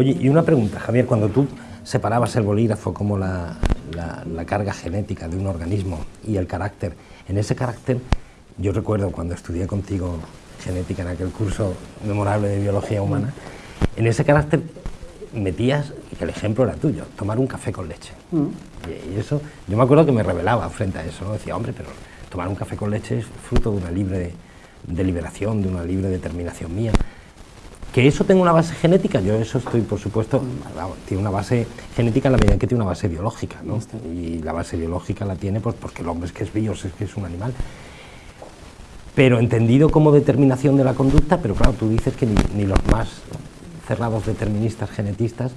Oye, y una pregunta, Javier, cuando tú separabas el bolígrafo como la, la, carga genética de un organismo y el carácter, en ese carácter, yo recuerdo cuando estudié contigo genética en aquel curso memorable de biología humana, en ese carácter metías, que el ejemplo era tuyo, tomar un café con leche. Mm. Y, eso, yo me acuerdo que me rebelaba frente a eso, ¿no? decía, hombre, pero tomar un café con leche es fruto de una libre deliberación, de una libre determinación mía. Que eso tenga una base genética, yo eso estoy, por supuesto, tiene una base genética en la medida en que tiene una base biológica, ¿no? Y la base biológica la tiene pues, porque el hombre es que es bios, es que es un animal. Pero entendido como determinación de la conducta, pero claro, tú dices que ni, los más cerrados deterministas, genetistas,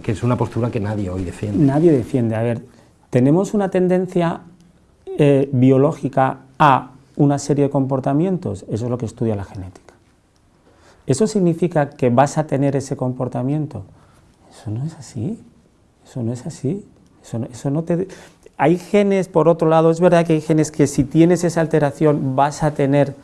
que es una postura que nadie hoy defiende. Nadie defiende. A ver, tenemos una tendencia eh, biológica a una serie de comportamientos, eso es lo que estudia la genética. ¿Eso significa que vas a tener ese comportamiento? Eso no es así, eso no es así, eso no, te... Hay genes, por otro lado, es verdad que hay genes que si tienes esa alteración vas a tener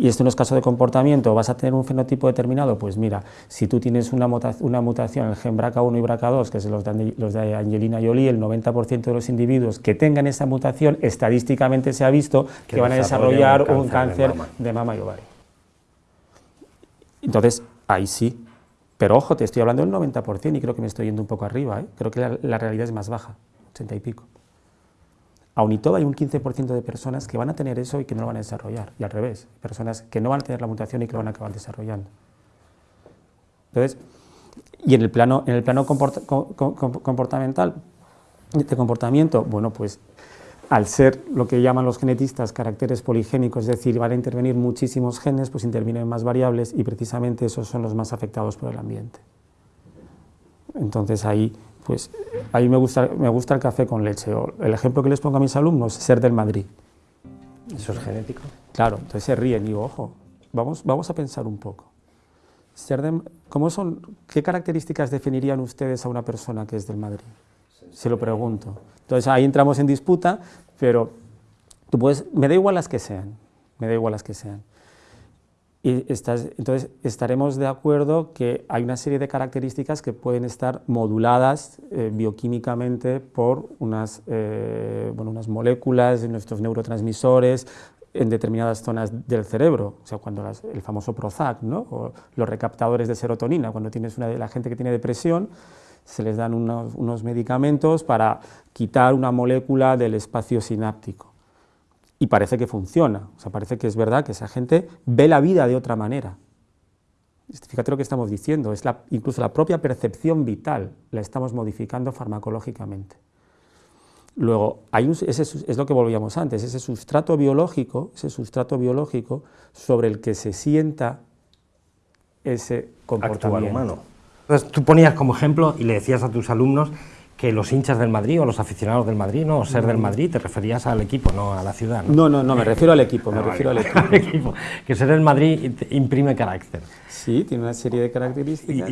y esto no es caso de comportamiento, vas a tener un fenotipo determinado, pues mira, si tú tienes una, mutación en el gen BRCA1 y BRCA2, que es los de, los de Angelina Jolie, el 90% de los individuos que tengan esa mutación, estadísticamente se ha visto que, van a desarrollar un cáncer, de, mama. y ovario. Entonces, ahí sí, pero ojo, te estoy hablando del 90% y creo que me estoy yendo un poco arriba, ¿eh? creo que la, realidad es más baja, 80 y pico. Aún y todo hay un 15% de personas que van a tener eso y que no lo van a desarrollar, y al revés, personas que no van a tener la mutación y que lo van a acabar desarrollando. Entonces, y en el plano, en el plano comportamental, de comportamiento, bueno, pues al ser lo que llaman los genetistas caracteres poligénicos, es decir, van a intervenir muchísimos genes, pues intervienen más variables y precisamente esos son los más afectados por el ambiente. Entonces ahí pues a mí me gusta, me gusta el café con leche. el ejemplo que les pongo a mis alumnos es ser del Madrid. ¿Eso es genético? Claro, entonces se ríen y digo, ojo, vamos, vamos a pensar un poco. Ser ¿cómo son, ¿Qué características definirían ustedes a una persona que es del Madrid? Se lo pregunto. Entonces ahí entramos en disputa, pero tú puedes, me da igual las que sean, me da igual las que sean. Y entonces estaremos de acuerdo que hay una serie de características que pueden estar moduladas eh, bioquímicamente por unas, eh, bueno, unas moléculas nuestros neurotransmisores en determinadas zonas del cerebro, o sea, cuando el famoso Prozac, ¿no? o los recaptadores de serotonina, cuando tienes una de la gente que tiene depresión, se les dan unos, unos medicamentos para quitar una molécula del espacio sináptico y parece que funciona, o sea, parece que es verdad que esa gente ve la vida de otra manera. Fíjate lo que estamos diciendo, es la, incluso la propia percepción vital la estamos modificando farmacológicamente. Luego, hay ese es lo que volvíamos antes, ese sustrato biológico, ese sustrato biológico sobre el que se sienta ese comportamiento. humano. Entonces, tú ponías como ejemplo y le decías a tus alumnos que los hinchas del Madrid o los aficionados del Madrid, no, ser del Madrid, te referías al equipo, no a la ciudad. No, no, no, me refiero al equipo, me ah, refiero al equipo. Que ser del Madrid imprime carácter. Sí, tiene una serie de características.